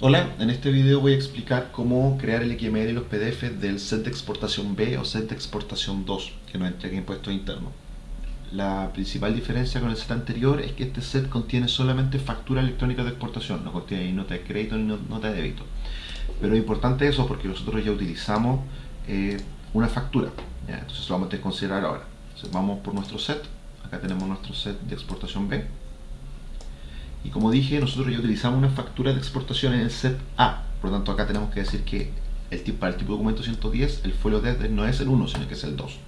Hola, en este video voy a explicar cómo crear el XML y los PDF del set de exportación B o set de exportación 2 que nos entrega impuestos internos. La principal diferencia con el set anterior es que este set contiene solamente factura electrónica de exportación, no contiene ni nota de crédito ni nota de débito. Pero es importante eso porque nosotros ya utilizamos eh, una factura, entonces lo vamos a considerar ahora. Entonces vamos por nuestro set, acá tenemos nuestro set de exportación B y como dije, nosotros ya utilizamos una factura de exportación en el set A. Por lo tanto, acá tenemos que decir que el tipo, para el tipo de documento 110, el folio D no es el 1, sino que es el 2.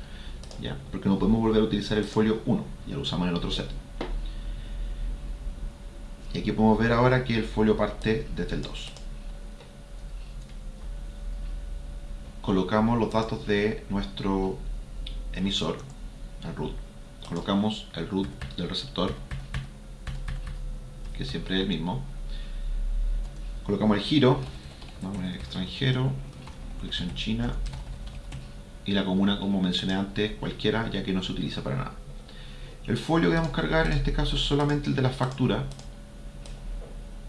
¿ya? Porque no podemos volver a utilizar el folio 1, ya lo usamos en el otro set. Y aquí podemos ver ahora que el folio parte desde el 2. Colocamos los datos de nuestro emisor, el root. Colocamos el root del receptor que siempre es el mismo. Colocamos el giro, vamos a poner extranjero, dirección china y la comuna como mencioné antes, cualquiera ya que no se utiliza para nada. El folio que vamos a cargar en este caso es solamente el de la factura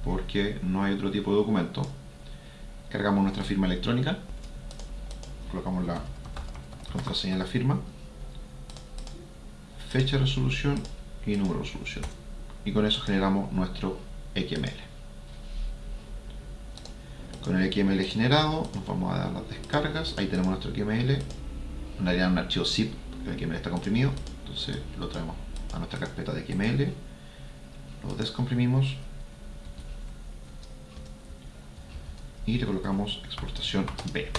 porque no hay otro tipo de documento. Cargamos nuestra firma electrónica, colocamos la contraseña de la firma, fecha de resolución y número de resolución y con eso generamos nuestro XML. Con el XML generado nos vamos a dar las descargas, ahí tenemos nuestro XML, en un archivo zip, porque el XML está comprimido, entonces lo traemos a nuestra carpeta de XML, lo descomprimimos. Y le colocamos exportación B,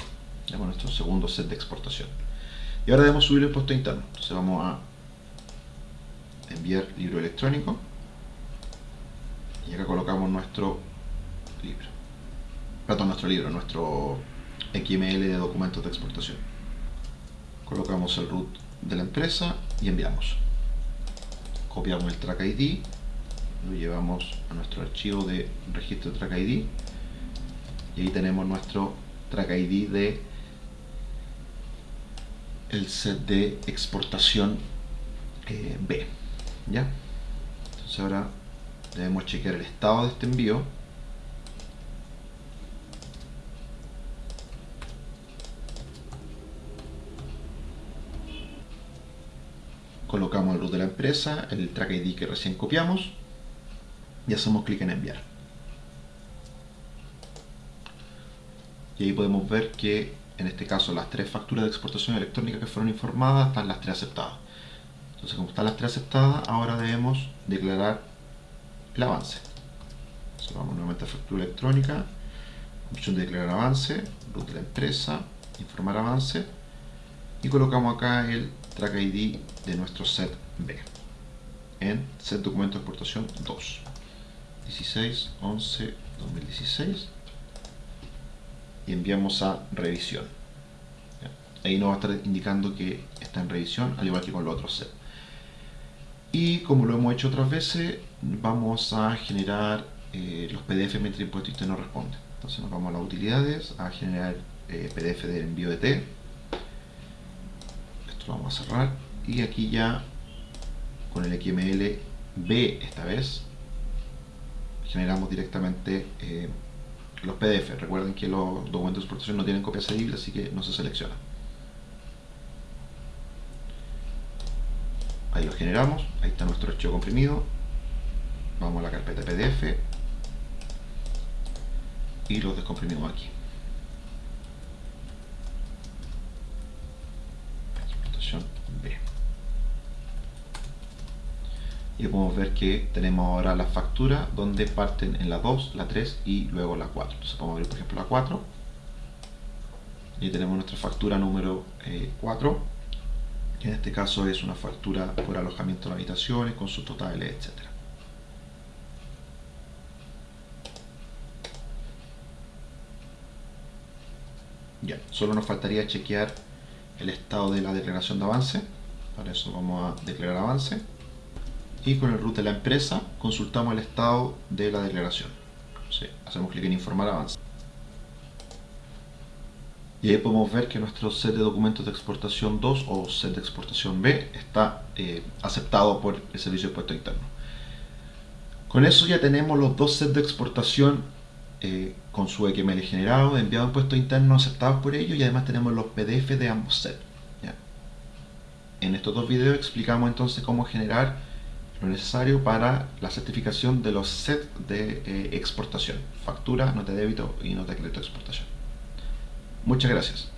tenemos nuestro segundo set de exportación. Y ahora debemos subir el puesto interno, entonces vamos a enviar libro electrónico y acá colocamos nuestro libro. Perdón, nuestro libro, nuestro XML de documentos de exportación. Colocamos el root de la empresa y enviamos. Copiamos el track ID lo llevamos a nuestro archivo de registro track ID y ahí tenemos nuestro track ID de el set de exportación eh, B ¿ya? entonces ahora debemos chequear el estado de este envío. Colocamos el root de la empresa, el track ID que recién copiamos y hacemos clic en enviar. Y ahí podemos ver que en este caso las tres facturas de exportación electrónica que fueron informadas están las tres aceptadas. Entonces como están las tres aceptadas ahora debemos declarar el avance. vamos nuevamente a factura electrónica, opción de declarar avance, root de la empresa, informar avance. Y colocamos acá el track ID de nuestro set B. En set documento de exportación 2 16 11 2016 y enviamos a revisión. Ahí nos va a estar indicando que está en revisión al igual que con los otros set y como lo hemos hecho otras veces vamos a generar eh, los PDF mientras el impuesto interno responde. Entonces nos vamos a las utilidades a generar eh, PDF del envío de T. Esto lo vamos a cerrar. Y aquí ya con el XML B esta vez generamos directamente eh, los PDF recuerden que los documentos de exportación no tienen copia cedible así que no se selecciona ahí lo generamos, ahí está nuestro archivo comprimido. Vamos a la carpeta pdf y lo descomprimimos aquí. B. Y podemos ver que tenemos ahora la factura donde parten en la 2, la 3 y luego la 4 entonces podemos ver por ejemplo la 4 y tenemos nuestra factura número 4 eh, en este caso es una factura por alojamiento de habitaciones con sus totales, etc. Ya, solo nos faltaría chequear el estado de la declaración de avance. Para eso vamos a declarar avance. Y con el root de la empresa consultamos el estado de la declaración. hacemos clic en informar avance. Y ahí podemos ver que nuestro set de documentos de exportación 2 o set de exportación B está eh, aceptado por el Servicio de Puesto Interno. Con eso ya tenemos los dos sets de exportación eh, con su XML generado, enviado a impuestos internos aceptados por ellos y además tenemos los PDF de ambos sets. En estos dos videos explicamos entonces cómo generar lo necesario para la certificación de los sets de eh, exportación, factura, nota de débito y nota de crédito de exportación. Muchas gracias.